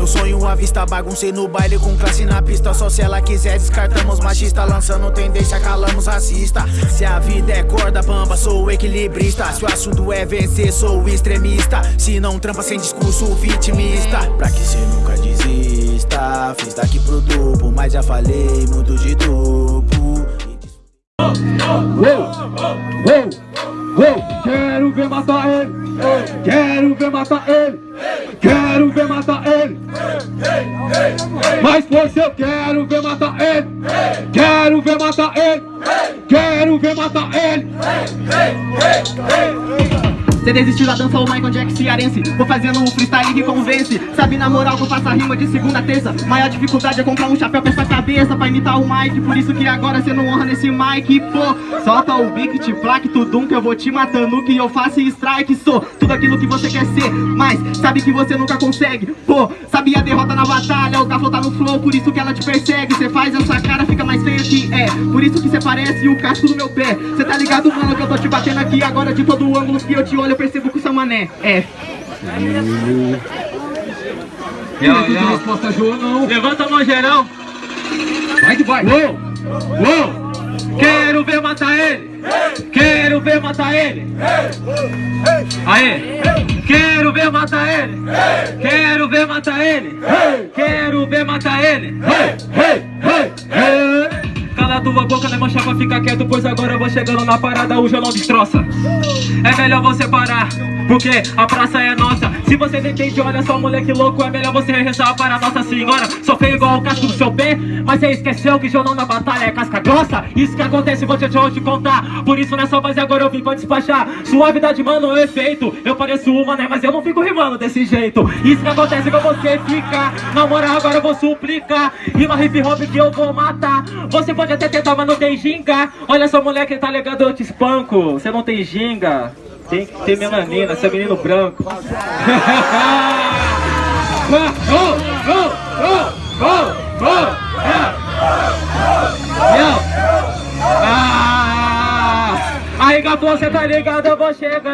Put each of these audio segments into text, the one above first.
meu sonho à vista Baguncei no baile com classe na pista. Só se ela quiser descartamos machista. Lançando tendência, calamos racista. Se a vida é corda bamba, sou equilibrista. Se o assunto é vencer, sou extremista. Se não trampa sem discurso vitimista. Pra que cê nunca desista? Fiz daqui pro duplo, mas já falei muito de duplo Uou, uou, uou, quero ver matar ele, quero ver matar ele, quero ver matar ele. Mais força eu quero ver matar ele, quero ver matar ele, quero ver matar ele. Cê desistiu da dança, o Michael Jackson cearense. Vou fazendo um freestyle que convence. Sabe na moral que eu faço a rima de segunda a terça? Maior dificuldade é comprar um chapéu pra essa cabeça Pra imitar o Mike, por isso que agora cê não honra nesse mic Pô, solta o beat, te plaque, tudum Que eu vou te matando, que eu faço strike Sou tudo aquilo que você quer ser. Mas sabe que você nunca consegue Pô, sabe a derrota na batalha O gafo tá no flow, por isso que ela te persegue. Cê faz essa cara, fica mais feia que é. Por isso que cê parece o casco do meu pé. Cê tá ligado, mano, que eu tô te batendo aqui Agora de todo ângulo que eu te olho eu percebo que o seu mané é. Não, resposta João não. Levanta a mão geral. Vai que vai. Uou, uou. Quero ver matar ele. Quero ver matar ele. Aê. Quero ver matar ele. Quero ver matar ele. Quero ver matar ele. Cala a tua boca, né mancha pra ficar quieto Pois agora eu vou chegando na parada, o não destroça. É melhor você parar porque a praça é nossa. Se você não entende, olha só moleque louco É melhor você rezar para Nossa Senhora. Sou feio igual o casco do seu pé Mas você esqueceu que Jonão na batalha é casca grossa. Isso que acontece, vou te, te contar. Por isso nessa base agora eu vim pra despachar. Suavidade, mano, é efeito. Eu pareço uma, né, mas eu não fico rimando desse jeito. Isso que acontece com você fica. Na moral agora eu vou suplicar. Rima hip hop que eu vou matar. Você pode tentar, mas não tem ginga. Olha só moleque, tá ligado, eu te espanco. Você não tem ginga. Tem que ter melanina, você é menino branco. Aí, gato, você tá ligado, eu vou chegando.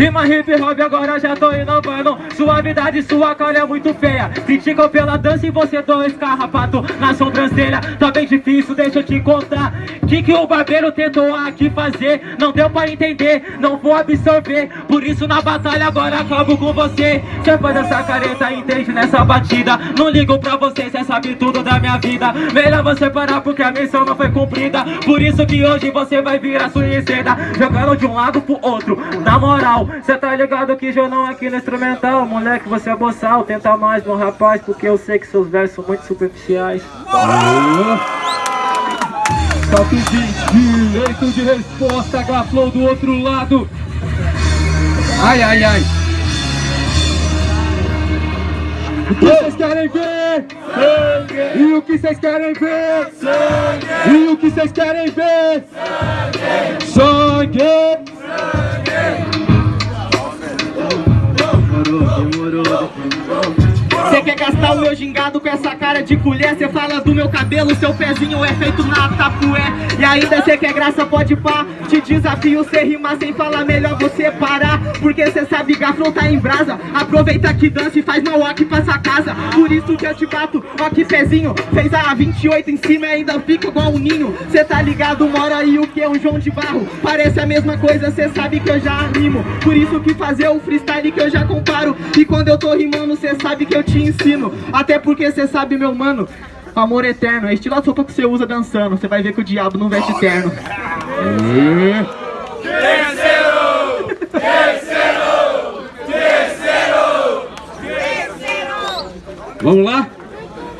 Rima hip hop agora já tô inovando. Suavidade, sua cara é muito feia. Criticam pela dança e você dois carrapato na sobrancelha. Tá bem difícil, deixa eu te contar. Que que o barbeiro tentou aqui fazer? Não deu pra entender, não vou absorver Por isso na batalha agora acabo com você. Cê faz essa careta, entende nessa batida. Não ligo pra você, cê sabe tudo da minha vida. Melhor você parar porque a missão não foi cumprida. Por isso que hoje você vai virar suicida Jogando de um lado pro outro, na moral Cê tá ligado que jornal aqui no instrumental Moleque, você é boçal, tenta mais, meu rapaz Porque eu sei que seus versos são muito superficiais. Tá pedindo direito de resposta Gaflow do outro lado Ai, ai, ai o que vocês querem ver? Sangue. E o que vocês querem ver? Sangue. E o que vocês querem ver? Sangue. Sangue. Gastar o meu gingado com essa cara de colher. Cê fala do meu cabelo, seu pezinho é feito na tapué. E ainda cê quer graça, pode pá. Te desafio, cê rimar sem falar, melhor você parar. Porque cê sabe gaflão tá em brasa. Aproveita que dança e faz mal aqui pra essa casa. Por isso que eu te bato, ó que pezinho. Fez a 28 em cima e ainda fica igual um ninho. Cê tá ligado, mora aí o que? Um João de Barro. Parece a mesma coisa, cê sabe que eu já rimo. Por isso que fazer o freestyle que eu já comparo. E quando eu tô rimando, cê sabe que eu te ensino Até porque cê sabe, meu mano Amor eterno, é estilo a sopa que você usa dançando Você vai ver que o diabo não veste terno Terceiro! Terceiro! Terceiro! Terceiro! Vamos lá?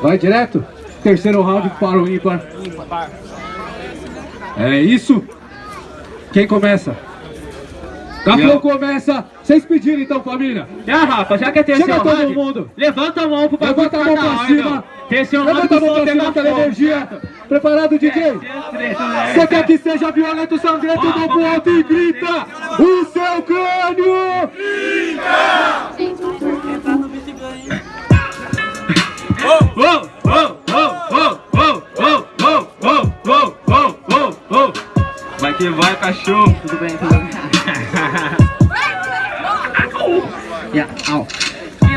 Vai direto? Terceiro round para o ímpar É isso? Quem começa? Capão começa. Vocês pediram então, família? É, Rafa, já que é terceiro Chega todo mundo. Levanta a mão pro bagulho. Levanta a mão pra cima. Terceiro Levanta a mão pra cima pela energia. Preparado, DJ? Você quer que seja violento, sangrento, do pro alto e grita. O seu crânio. Grita. Vai que vai, cachorro! Tudo bem, tudo bem. yeah,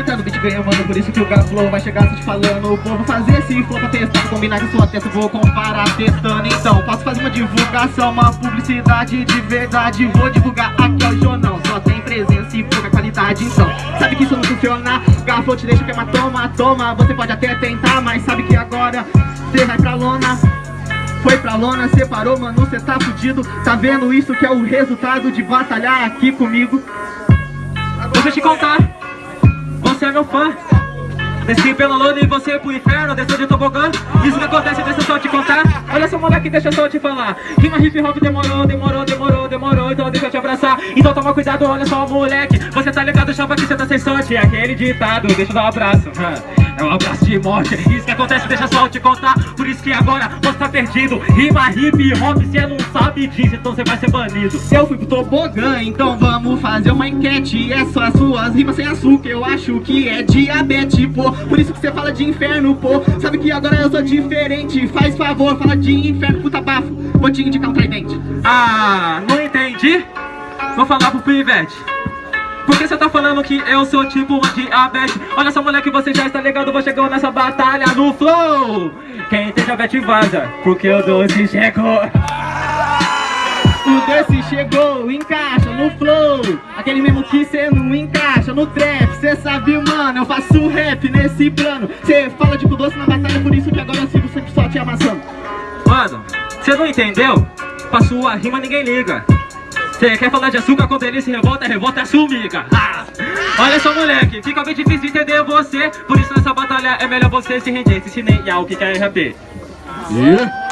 entrar no beat ganha, mano, por isso que eu flow vai chegar só te falando. Vou fazer esse flow pra testar, combinar com sua testa Vou comparar testando. Então Posso fazer uma divulgação, uma publicidade de verdade. Vou divulgar aqui ao jornal Só tem presença e pouca qualidade. Então Sabe que isso não funciona? Garfo te deixa queimar, toma, toma. Você pode até tentar, mas sabe que agora Cê vai pra lona foi pra lona, separou, mano, cê tá fudido. Tá vendo isso que é o resultado de batalhar aqui comigo? Deixa eu te contar. Você é meu fã. Desci pela lona e você pro inferno, desceu de tobogã Isso que acontece, deixa eu só te contar. Olha só moleque, deixa eu só te falar. Rima hip hop demorou, demorou, demorou, demorou. Então deixa eu te abraçar. Então toma cuidado, olha só moleque. Você tá ligado, chapa que você tá sem sorte. É aquele ditado, deixa eu dar um abraço É um abraço de morte Isso que acontece, deixa só eu te contar. Por isso que agora você tá perdido. Rima hip hop, cê não sabe disso Então você vai ser banido. Eu fui pro tobogã, então vamos fazer uma enquete. Essas suas rimas sem açúcar Eu acho que é diabetes, pô. Por isso que você fala de inferno, pô. Sabe que agora eu sou diferente. Faz favor, fala de inferno, puta bafo. Vou te indicar um tridente Ah, não entendi? Vou falar pro Pivete por que você tá falando que eu sou tipo uma diabetes? Olha só moleque, você já está ligado, vou chegando nessa batalha no flow. Quem tem diabetes vaza, porque o doce chegou. O doce chegou, encaixa no flow. Aquele mesmo que cê não encaixa no trap. Cê sabe, mano, eu faço rap nesse plano. Cê fala de doce na batalha, por isso que agora eu sigo sempre só te amassando. Mano, cê não entendeu? Pra sua rima ninguém liga Cê quer falar de açúcar quando ele se revolta, revolta é sumiga ah! Olha só moleque, fica bem difícil entender você Por isso nessa batalha é melhor você se render Se chineiar o que quer é RAP Yeah.